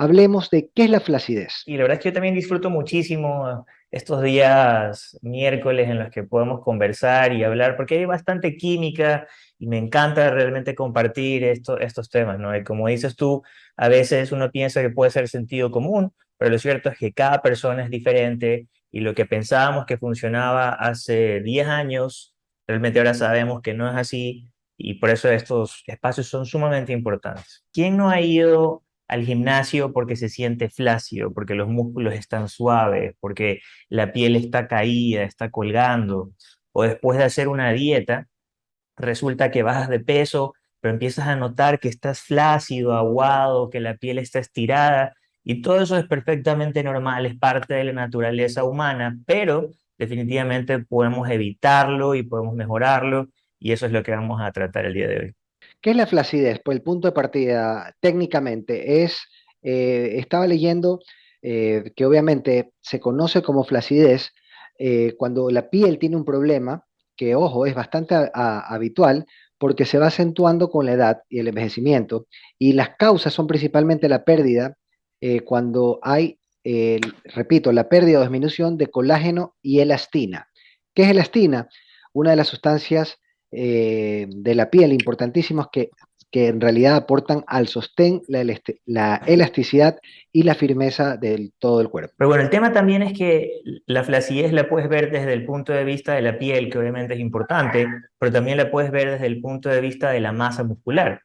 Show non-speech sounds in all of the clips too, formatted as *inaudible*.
hablemos de qué es la flacidez. Y la verdad es que yo también disfruto muchísimo estos días miércoles en los que podemos conversar y hablar, porque hay bastante química y me encanta realmente compartir esto, estos temas, ¿no? Y como dices tú, a veces uno piensa que puede ser sentido común, pero lo cierto es que cada persona es diferente y lo que pensábamos que funcionaba hace 10 años, realmente ahora sabemos que no es así y por eso estos espacios son sumamente importantes. ¿Quién no ha ido al gimnasio porque se siente flácido, porque los músculos están suaves, porque la piel está caída, está colgando, o después de hacer una dieta, resulta que bajas de peso, pero empiezas a notar que estás flácido, aguado, que la piel está estirada, y todo eso es perfectamente normal, es parte de la naturaleza humana, pero definitivamente podemos evitarlo y podemos mejorarlo, y eso es lo que vamos a tratar el día de hoy. ¿Qué es la flacidez? Pues el punto de partida técnicamente es, eh, estaba leyendo eh, que obviamente se conoce como flacidez eh, cuando la piel tiene un problema, que ojo, es bastante habitual porque se va acentuando con la edad y el envejecimiento, y las causas son principalmente la pérdida cuando hay, repito, la pérdida o disminución de colágeno y elastina. ¿Qué es elastina? Una de las sustancias eh, de la piel importantísimos que, que en realidad aportan al sostén, la, la, elasticidad y la firmeza del todo el cuerpo. Pero bueno, el tema también es que la flacidez la puedes ver desde el punto de vista de la piel, que obviamente es importante, pero también la puedes ver desde el punto de vista de la masa muscular.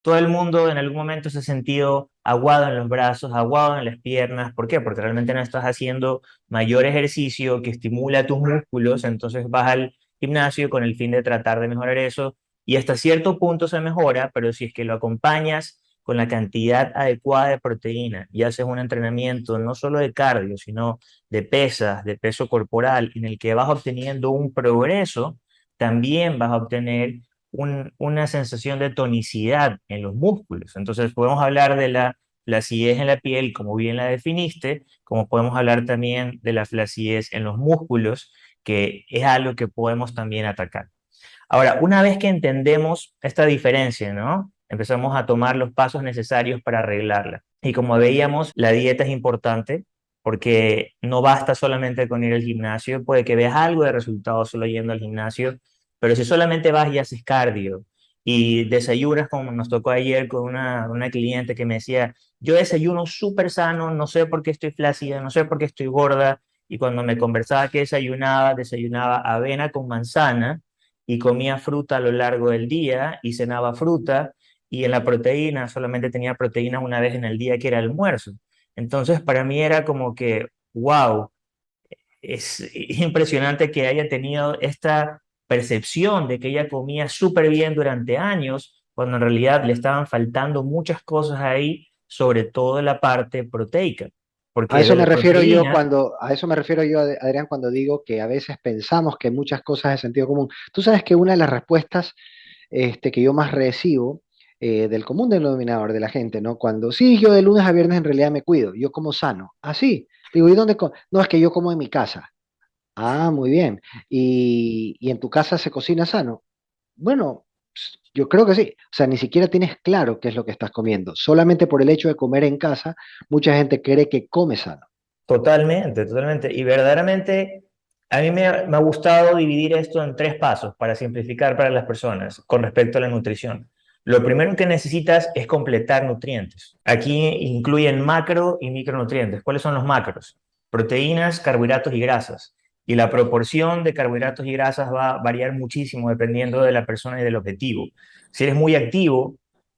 Todo el mundo en algún momento se ha sentido aguado en los brazos, aguado en las piernas. ¿Por qué? Porque realmente no estás haciendo mayor ejercicio que estimula tus músculos, entonces vas al gimnasio con el fin de tratar de mejorar eso y hasta cierto punto se mejora, pero si es que lo acompañas con la cantidad adecuada de proteína y haces un entrenamiento no solo de cardio, sino de pesas, de peso corporal, en el que vas obteniendo un progreso, también vas a obtener una sensación de tonicidad en los músculos. Entonces podemos hablar de la flacidez en la piel, como bien la definiste, como podemos hablar también de la flacidez en los músculos, que es algo que podemos también atacar. Ahora, una vez que entendemos esta diferencia, ¿no? Empezamos a tomar los pasos necesarios para arreglarla. Y como veíamos, la dieta es importante porque no basta solamente con ir al gimnasio, puede que veas algo de resultado solo yendo al gimnasio, pero si solamente vas y haces cardio y desayunas como nos tocó ayer con una, una cliente que me decía, yo desayuno súper sano, no sé por qué estoy flácida, no sé por qué estoy gorda, y cuando me conversaba que desayunaba, desayunaba avena con manzana y comía fruta a lo largo del día y cenaba fruta y en la proteína solamente tenía proteína una vez en el día que era almuerzo. Entonces para mí era como que, wow, es *laughs* impresionante que haya tenido esta percepción de que ella comía súper bien durante años, cuando en realidad le estaban faltando muchas cosas ahí, sobre todo la parte proteica a eso me refiero yo cuando, a eso me refiero yo, Adrián, cuando digo que a veces pensamos que muchas cosas de sentido común. Tú sabes que una de las respuestas este, que yo más recibo eh, del común denominador de la gente, ¿no? Cuando, sí, yo de lunes a viernes en realidad me cuido, yo como sano. Así. Ah, Digo, ¿y dónde? No, es que yo como en mi casa. Ah, muy bien. ¿Y, y en tu casa se cocina sano? Bueno, yo creo que sí. O sea, ni siquiera tienes claro qué es lo que estás comiendo. Solamente por el hecho de comer en casa, mucha gente cree que come sano. Totalmente, totalmente. Y verdaderamente, a mí me ha, gustado dividir esto en tres pasos para simplificar para las personas con respecto a la nutrición. Lo primero que necesitas es completar nutrientes. Aquí incluyen macro y micronutrientes. ¿Cuáles son los macros? Proteínas, carbohidratos y grasas y la proporción de carbohidratos y grasas va a variar muchísimo dependiendo de la persona y del objetivo. Si eres muy activo,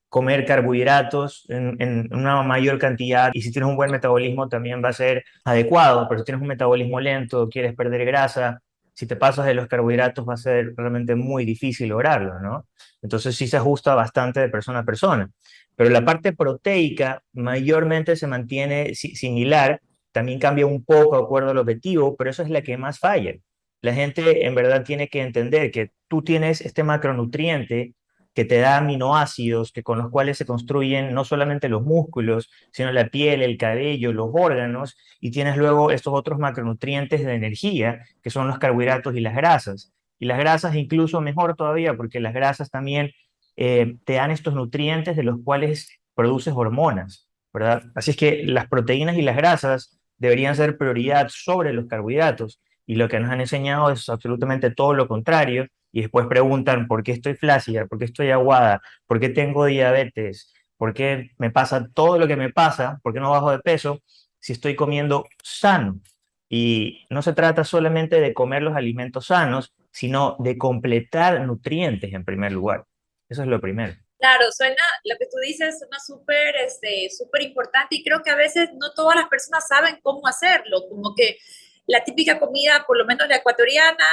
comer carbohidratos en, una mayor cantidad y si tienes un buen metabolismo también va a ser adecuado, pero si tienes un metabolismo lento, quieres perder grasa, si te pasas de los carbohidratos va a ser realmente muy difícil lograrlo, ¿no? Entonces sí se ajusta bastante de persona a persona. Pero la parte proteica mayormente se mantiene similar también cambia un poco de acuerdo al objetivo, pero eso es la que más falla. La gente en verdad tiene que entender que tú tienes este macronutriente que te da aminoácidos, que con los cuales se construyen no solamente los músculos, sino la piel, el cabello, los órganos, y tienes luego estos otros macronutrientes de energía, que son los carbohidratos y las grasas. Y las grasas incluso mejor todavía, porque las grasas también eh, te dan estos nutrientes de los cuales produces hormonas. ¿verdad? Así es que las proteínas y las grasas deberían ser prioridad sobre los carbohidratos. Y lo que nos han enseñado es absolutamente todo lo contrario. Y después preguntan por qué estoy flácida, por qué estoy aguada, por qué tengo diabetes, por qué me pasa todo lo que me pasa, por qué no bajo de peso si estoy comiendo sano. Y no se trata solamente de comer los alimentos sanos, sino de completar nutrientes en primer lugar. Eso es lo primero. Claro, suena, lo que tú dices suena súper este, súper importante y creo que a veces no todas las personas saben cómo hacerlo, como que la típica comida, por lo menos la ecuatoriana,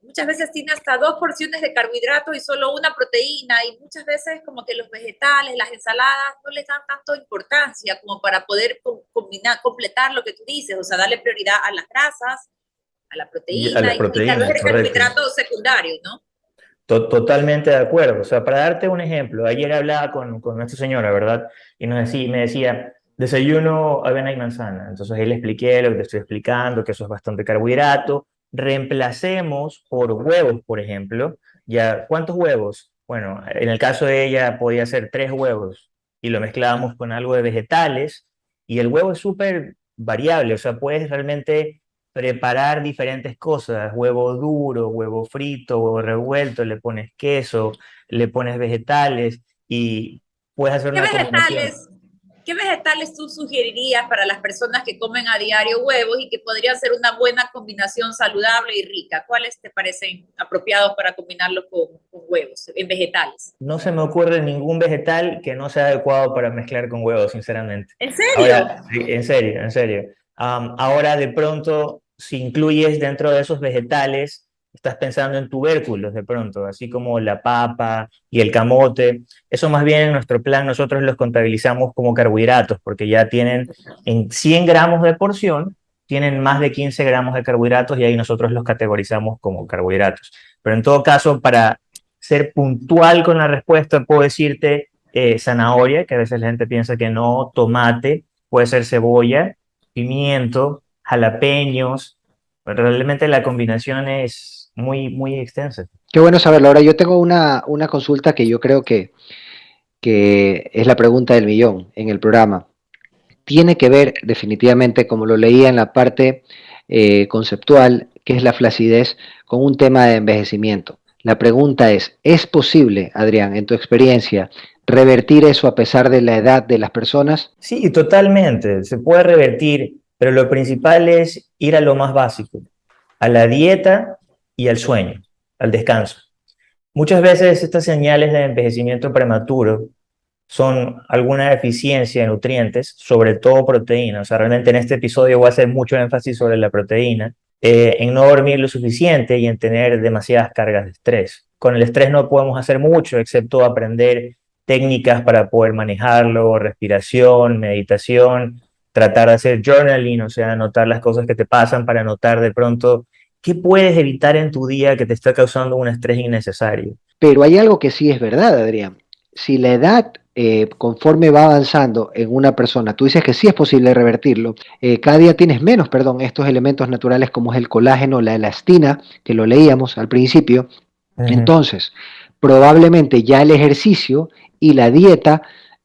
muchas veces tiene hasta dos porciones de carbohidratos y solo una proteína y muchas veces como que los vegetales, las ensaladas no les dan tanto importancia como para poder combinar, completar lo que tú dices, o sea, darle prioridad a las grasas, a la proteína y, a el carbohidrato secundario, ¿no? Totalmente de acuerdo. O sea, para darte un ejemplo, ayer hablaba con, con nuestra señora, ¿verdad? Y me decía, desayuno avena y manzana. Entonces ahí le expliqué lo que te estoy explicando, que eso es bastante carbohidrato. Reemplacemos por huevos, por ejemplo. Ya, ¿cuántos huevos? Bueno, en el caso de ella podía ser tres huevos y lo mezclábamos con algo de vegetales y el huevo es súper variable, o sea, puedes realmente preparar diferentes cosas, huevo duro, huevo frito, huevo revuelto, le pones queso, le pones vegetales y puedes hacer ¿Qué una vegetales, ¿Qué vegetales tú sugerirías para las personas que comen a diario huevos y que podrían ser una buena combinación saludable y rica? ¿Cuáles te parecen apropiados para combinarlo con, huevos, en vegetales? No se me ocurre ningún vegetal que no sea adecuado para mezclar con huevos, sinceramente. ¿En serio? en serio, en serio. ahora de pronto si incluyes dentro de esos vegetales, estás pensando en tubérculos de pronto, así como la papa y el camote. Eso más bien en nuestro plan nosotros los contabilizamos como carbohidratos, porque ya tienen en 100 gramos de porción, tienen más de 15 gramos de carbohidratos y ahí nosotros los categorizamos como carbohidratos. Pero en todo caso, para ser puntual con la respuesta, puedo decirte eh, zanahoria, que a veces la gente piensa que no, tomate, puede ser cebolla, pimiento, jalapeños. Realmente la combinación es muy, muy extensa. Qué bueno saberlo. Ahora yo tengo una, una consulta que yo creo que, que es la pregunta del millón en el programa. Tiene que ver definitivamente, como lo leía en la parte eh, conceptual, que es la flacidez, con un tema de envejecimiento. La pregunta es, ¿es posible, Adrián, en tu experiencia, revertir eso a pesar de la edad de las personas? Sí, totalmente. Se puede revertir pero lo principal es ir a lo más básico, a la dieta y al sueño, al descanso. Muchas veces estas señales de envejecimiento prematuro son alguna deficiencia de nutrientes, sobre todo proteína. O sea, realmente en este episodio voy a hacer mucho énfasis sobre la proteína, eh, en no dormir lo suficiente y en tener demasiadas cargas de estrés. Con el estrés no podemos hacer mucho, excepto aprender técnicas para poder manejarlo, respiración, meditación, tratar de hacer journaling, o sea, anotar las cosas que te pasan para anotar de pronto qué puedes evitar en tu día que te está causando un estrés innecesario. Pero hay algo que sí es verdad, Adrián. Si la edad eh, conforme va avanzando en una persona, tú dices que sí es posible revertirlo, eh, cada día tienes menos, perdón, estos elementos naturales como es el colágeno, la elastina, que lo leíamos al principio. Entonces, probablemente ya el ejercicio y la dieta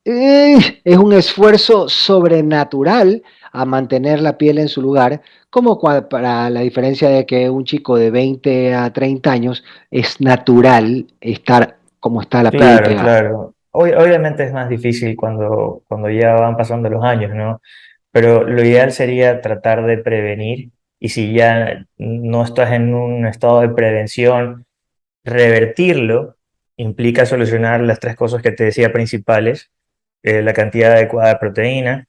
eh, es un esfuerzo sobrenatural a mantener la piel en su lugar, como para la diferencia de que un chico de 20 a 30 años es natural estar como está la piel. Claro, claro. obviamente es más difícil cuando, cuando ya van pasando los años, ¿no? Pero lo ideal sería tratar de prevenir y si ya no estás en un estado de prevención, revertirlo implica solucionar las tres cosas que te decía principales, eh, la cantidad adecuada de proteína,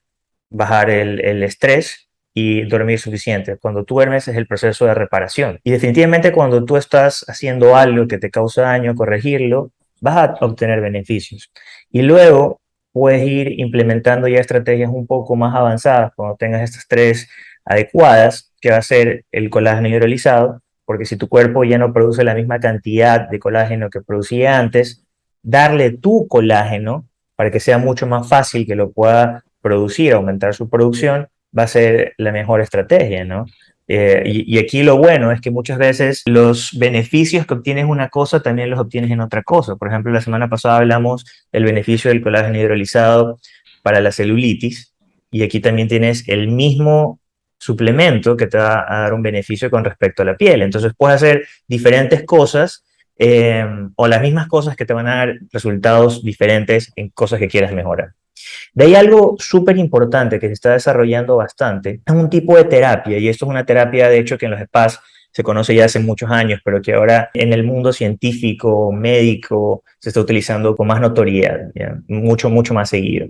bajar el, estrés y dormir suficiente. Cuando tú duermes es el proceso de reparación. Y definitivamente cuando tú estás haciendo algo que te causa daño, corregirlo, vas a obtener beneficios. Y luego puedes ir implementando ya estrategias un poco más avanzadas cuando tengas estas tres adecuadas, que va a ser el colágeno hidrolizado, porque si tu cuerpo ya no produce la misma cantidad de colágeno que producía antes, darle tu colágeno para que sea mucho más fácil que lo pueda producir, aumentar su producción, va a ser la mejor estrategia, ¿no? Eh, y, aquí lo bueno es que muchas veces los beneficios que obtienes en una cosa también los obtienes en otra cosa. Por ejemplo, la semana pasada hablamos del beneficio del colágeno hidrolizado para la celulitis y aquí también tienes el mismo suplemento que te va a dar un beneficio con respecto a la piel. Entonces puedes hacer diferentes cosas eh, o las mismas cosas que te van a dar resultados diferentes en cosas que quieras mejorar. De ahí algo súper importante que se está desarrollando bastante es un tipo de terapia, y esto es una terapia de hecho que en los spas se conoce ya hace muchos años, pero que ahora en el mundo científico, médico, se está utilizando con más notoriedad, mucho, mucho más seguido,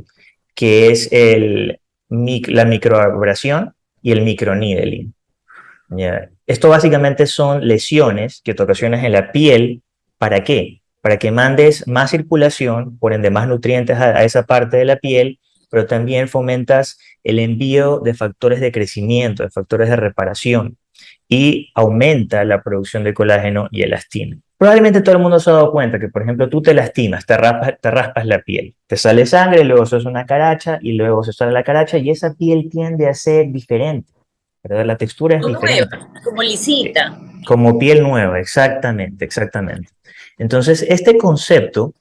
que es el, la microabrasión y el microneedling. Esto básicamente son lesiones que te ocasionas en la piel. ¿Para qué? Para que mandes más circulación, por ende más nutrientes a, esa parte de la piel, pero también fomentas el envío de factores de crecimiento, de factores de reparación y aumenta la producción de colágeno y elastina. Probablemente todo el mundo se ha dado cuenta que, por ejemplo, tú te lastimas, te raspas, la piel, te sale sangre, luego se hace una caracha y luego se sale la caracha y esa piel tiende a ser diferente. La textura es como diferente. como lisita. Como piel nueva, exactamente, exactamente. Entonces, este concepto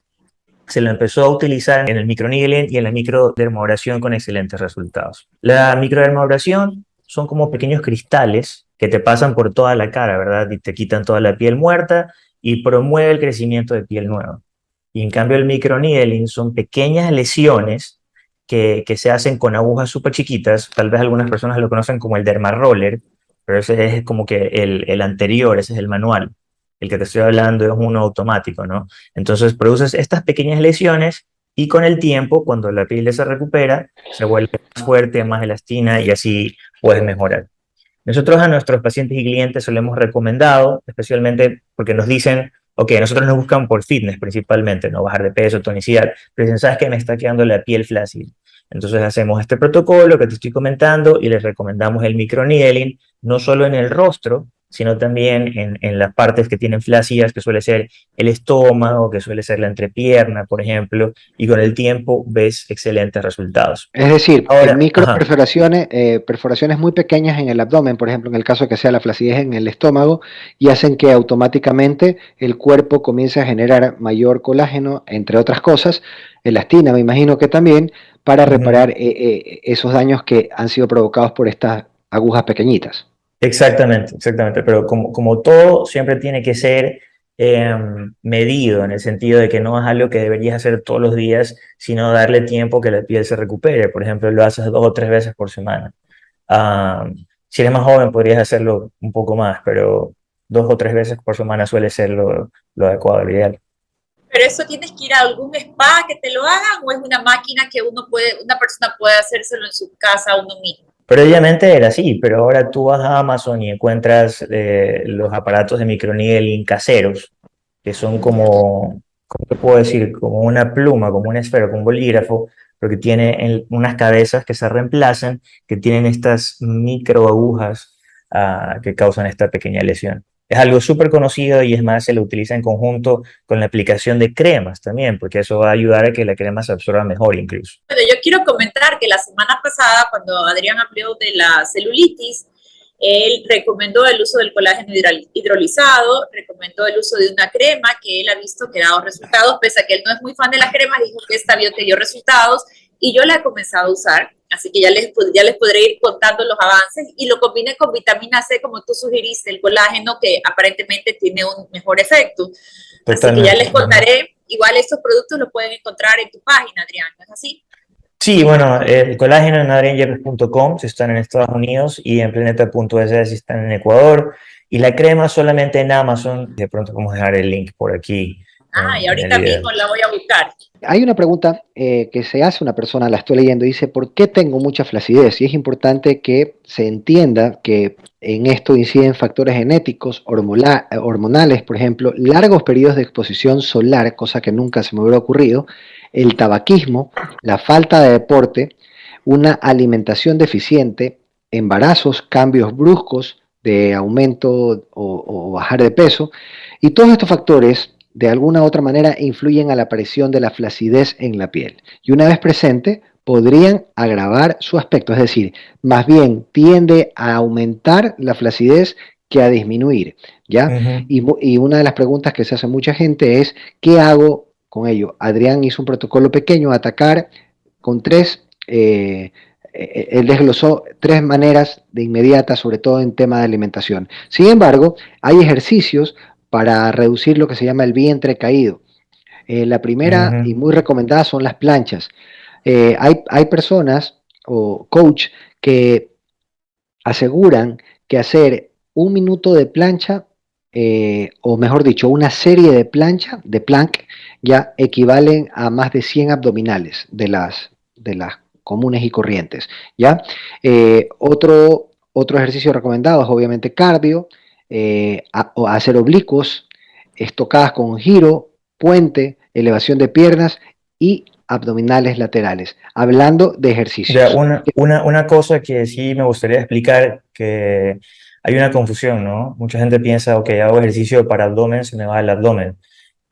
se lo empezó a utilizar en el microneedling y en la microdermoabrasión con excelentes resultados. La microdermoabrasión son como pequeños cristales que te pasan por toda la cara, ¿verdad? Y te quitan toda la piel muerta y promueve el crecimiento de piel nueva. Y en cambio el microneedling son pequeñas lesiones que, se hacen con agujas súper chiquitas, tal vez algunas personas lo conocen como el derma roller, pero ese es como que el, el anterior, ese es el manual. El que te estoy hablando es uno automático, ¿no? Entonces produces estas pequeñas lesiones y con el tiempo, cuando la piel se recupera, se vuelve más fuerte, más elastina y así puedes mejorar. Nosotros a nuestros pacientes y clientes se lo hemos recomendado, especialmente porque nos dicen, ok, nosotros nos buscan por fitness principalmente, no bajar de peso, tonicidad, pero dicen, ¿sabes qué? Me está quedando la piel flácida. Entonces hacemos este protocolo que te estoy comentando y les recomendamos el microneedling, no solo en el rostro, sino también en, en, las partes que tienen flácidas, que suele ser el estómago, que suele ser la entrepierna, por ejemplo, y con el tiempo ves excelentes resultados. Es decir, Ahora, microperforaciones, eh, perforaciones muy pequeñas en el abdomen, por ejemplo, en el caso que sea la flacidez en el estómago, y hacen que automáticamente el cuerpo comience a generar mayor colágeno, entre otras cosas, elastina, me imagino que también, para reparar eh, eh, esos daños que han sido provocados por estas agujas pequeñitas. Exactamente, exactamente, pero como, como todo siempre tiene que ser em, medido en el sentido de que no es algo que deberías hacer todos los días, sino darle tiempo que la piel se recupere. Por ejemplo, lo haces dos o tres veces por semana. si eres más joven podrías hacerlo un poco más, pero dos o tres veces por semana suele ser lo, lo adecuado, lo ideal. Pero eso tienes que ir a algún spa que te lo hagan o es una máquina que uno puede, una persona puede hacérselo en su casa uno mismo. Previamente era así, pero ahora tú vas a Amazon y encuentras eh, los aparatos de microneedling caseros, que son como, ¿cómo te puedo decir? Como una pluma, como una esfera, como un bolígrafo, pero que tiene unas cabezas que se reemplazan, que tienen estas microagujas ah, que causan esta pequeña lesión. Es algo súper conocido y es más, se lo utiliza en conjunto con la aplicación de cremas también, porque eso va a ayudar a que la crema se absorba mejor incluso. Bueno, yo quiero comentar que la semana pasada, cuando Adrián habló de la celulitis, él recomendó el uso del colágeno hidrolizado, recomendó el uso de una crema que él ha visto que ha dado resultados, pese a que él no es muy fan de la crema, dijo que esta vio que dio resultados y yo la he comenzado a usar Así que ya les, ya les podré ir contando los avances y lo combiné con vitamina C, como tú sugeriste, el colágeno, que aparentemente tiene un mejor efecto. Así que ya les contaré. Igual estos productos los pueden encontrar en tu página, Adrián, ¿no es así? Sí, bueno, el colágeno en adrianyepes.com si están en Estados Unidos y en planeta.es si están en Ecuador. Y la crema solamente en Amazon. De pronto vamos a dejar el link por aquí. Ah, y ahorita mismo la voy a buscar. Hay una pregunta eh, que se hace una persona, la estoy leyendo, dice, ¿por qué tengo mucha flacidez? Y es importante que se entienda que en esto inciden factores genéticos, hormonales, por ejemplo, largos periodos de exposición solar, cosa que nunca se me hubiera ocurrido, el tabaquismo, la falta de deporte, una alimentación deficiente, embarazos, cambios bruscos de aumento o, o bajar de peso, y todos estos factores de alguna u otra manera influyen a la aparición de la flacidez en la piel y una vez presente podrían agravar su aspecto, es decir, más bien tiende a aumentar la flacidez que a disminuir, ¿ya? y, una de las preguntas que se hace mucha gente es, ¿qué hago con ello? Adrián hizo un protocolo pequeño, atacar con tres eh, eh, él desglosó tres maneras de inmediata, sobre todo en tema de alimentación. Sin embargo, hay ejercicios para reducir lo que se llama el vientre caído. Eh, la primera y muy recomendada son las planchas. Eh, hay, hay personas o coach que aseguran que hacer un minuto de plancha, o mejor dicho, una serie de plancha, de plank, ya equivalen a más de 100 abdominales de las, de las comunes y corrientes. ¿ya? Eh, otro, otro ejercicio recomendado es obviamente cardio, eh, hacer oblicuos, estocadas con giro, puente, elevación de piernas y abdominales laterales, hablando de ejercicios. una, una, una, cosa que sí me gustaría explicar, que hay una confusión, ¿no? Mucha gente piensa, ok, hago ejercicio para abdomen, se me va el abdomen.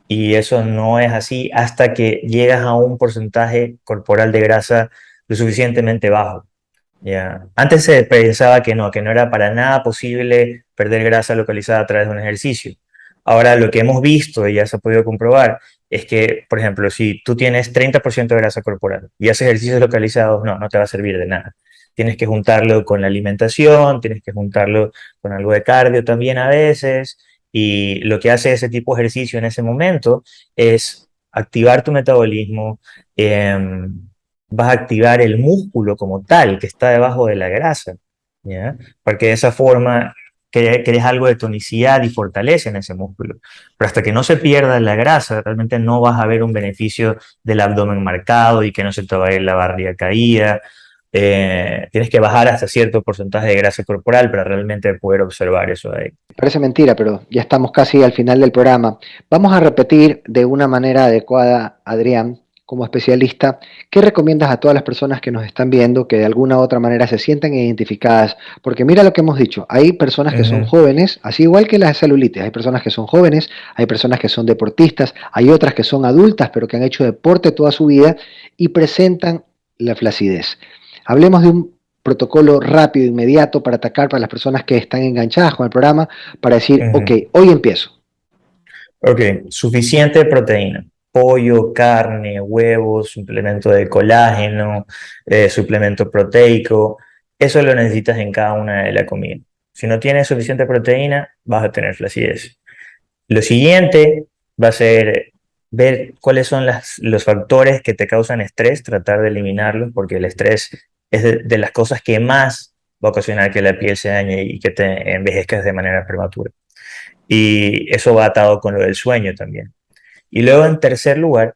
Y eso no es así hasta que llegas a un porcentaje corporal de grasa lo suficientemente bajo. Ya Antes se pensaba que no, que no era para nada posible perder grasa localizada a través de un ejercicio. Ahora lo que hemos visto y ya se ha podido comprobar es que, por ejemplo, si tú tienes 30% de grasa corporal y haces ejercicios localizados, no, no te va a servir de nada. Tienes que juntarlo con la alimentación, tienes que juntarlo con algo de cardio también a veces, y lo que hace ese tipo de ejercicio en ese momento es activar tu metabolismo, eh, vas a activar el músculo como tal, que está debajo de la grasa, ¿ya? Porque de esa forma crees algo de tonicidad y fortaleza en ese músculo. Pero hasta que no se pierda la grasa, realmente no vas a ver un beneficio del abdomen marcado y que no se te va a ir la barriga caída. Eh, tienes que bajar hasta cierto porcentaje de grasa corporal para realmente poder observar eso ahí. Parece mentira, pero ya estamos casi al final del programa. Vamos a repetir de una manera adecuada, Adrián, como especialista, ¿qué recomiendas a todas las personas que nos están viendo que de alguna u otra manera se sientan identificadas? Porque mira lo que hemos dicho, hay personas que son jóvenes, así igual que las celulitis, hay personas que son jóvenes, hay personas que son deportistas, hay otras que son adultas pero que han hecho deporte toda su vida y presentan la flacidez. Hablemos de un protocolo rápido, inmediato para atacar para las personas que están enganchadas con el programa, para decir, ok, hoy empiezo. Ok, suficiente proteína pollo, carne, huevos, suplemento de colágeno, eh, suplemento proteico, eso lo necesitas en cada una de las comidas. Si no tienes suficiente proteína, vas a tener flacidez. Lo siguiente va a ser ver cuáles son los factores que te causan estrés, tratar de eliminarlos, porque el estrés es de, de, las cosas que más va a ocasionar que la piel se dañe y que te envejezcas de manera prematura. Y eso va atado con lo del sueño también. Y luego, en tercer lugar,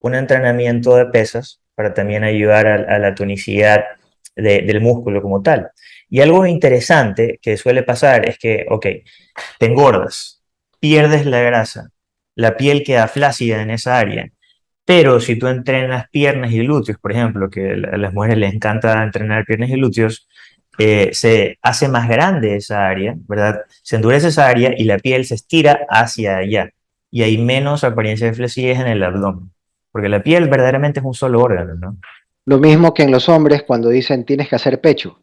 un entrenamiento de pesas para también ayudar a, la tonicidad del músculo como tal. Y algo interesante que suele pasar es que, ok, te engordas, pierdes la grasa, la piel queda flácida en esa área, pero si tú entrenas piernas y glúteos, por ejemplo, que a las mujeres les encanta entrenar piernas y glúteos, eh, se hace más grande esa área, ¿verdad? Se endurece esa área y la piel se estira hacia allá y hay menos apariencia de flacidez en el abdomen, porque la piel verdaderamente es un solo órgano, ¿no? Lo mismo que en los hombres cuando dicen tienes que hacer pecho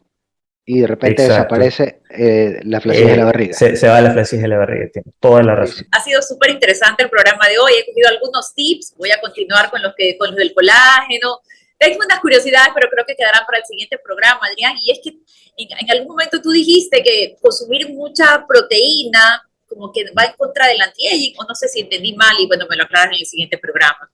y de repente desaparece eh, la flacidez de la eh, barriga. Se, va la flacidez de la barriga, tiene toda la razón. Ha sido súper interesante el programa de hoy, he cogido algunos tips, voy a continuar con los, que, con los del colágeno. Tengo unas curiosidades, pero creo que quedarán para el siguiente programa, Adrián, y es que en, en algún momento tú dijiste que consumir mucha proteína como que va en contra del anti-aging, o no sé si entendí mal y bueno, me lo aclaras en el siguiente programa.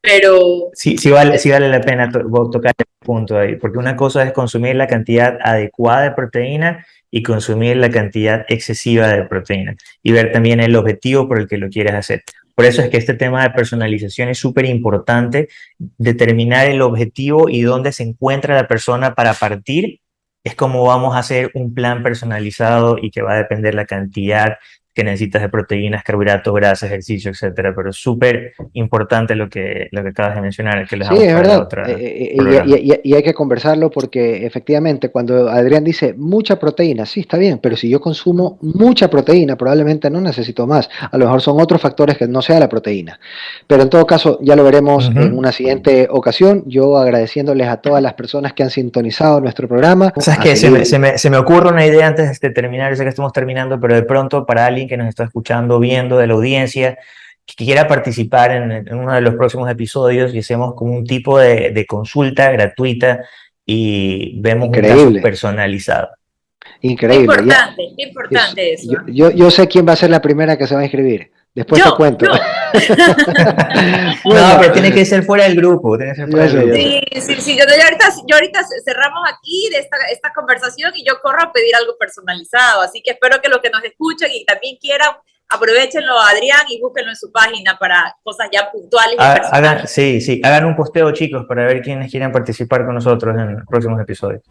Pero... Sí, sí vale, sí vale la pena tocar el punto ahí, porque una cosa es consumir la cantidad adecuada de proteína y consumir la cantidad excesiva de proteína y ver también el objetivo por el que lo quieres hacer. Por eso es que este tema de personalización es súper importante, determinar el objetivo y dónde se encuentra la persona para partir es como vamos a hacer un plan personalizado y que va a depender la cantidad que necesitas de proteínas, carbohidratos, grasas, ejercicio, etcétera, pero es súper importante lo que, lo que acabas de mencionar, que les Sí, es verdad, eh, eh, y, hay que conversarlo porque efectivamente cuando Adrián dice mucha proteína, sí, está bien, pero si yo consumo mucha proteína, probablemente no necesito más, a lo mejor son otros factores que no sea la proteína, pero en todo caso ya lo veremos en una siguiente ocasión, yo agradeciéndoles a todas las personas que han sintonizado nuestro programa. O sea, es que se me, se, me, se me ocurre una idea antes de terminar, yo sé que estamos terminando, pero de pronto para alguien que nos está escuchando, viendo, de la audiencia, que quiera participar en, uno de los próximos episodios y hacemos como un tipo de, consulta gratuita y vemos un caso personalizado. Increíble. Importante, importante eso. Yo, yo, sé quién va a ser la primera que se va a inscribir. Después te cuento. *laughs* no, pero tiene que ser fuera del grupo. Tiene que ser fuera del grupo. Sí, sí, sí. Yo, ahorita, yo ahorita cerramos aquí de esta, esta conversación y yo corro a pedir algo personalizado. Así que espero que los que nos escuchen y también quieran aprovechenlo Adrián y búsquenlo en su página para cosas ya puntuales. hagan, sí, sí, hagan un posteo chicos para ver quiénes quieren participar con nosotros en los próximos episodios.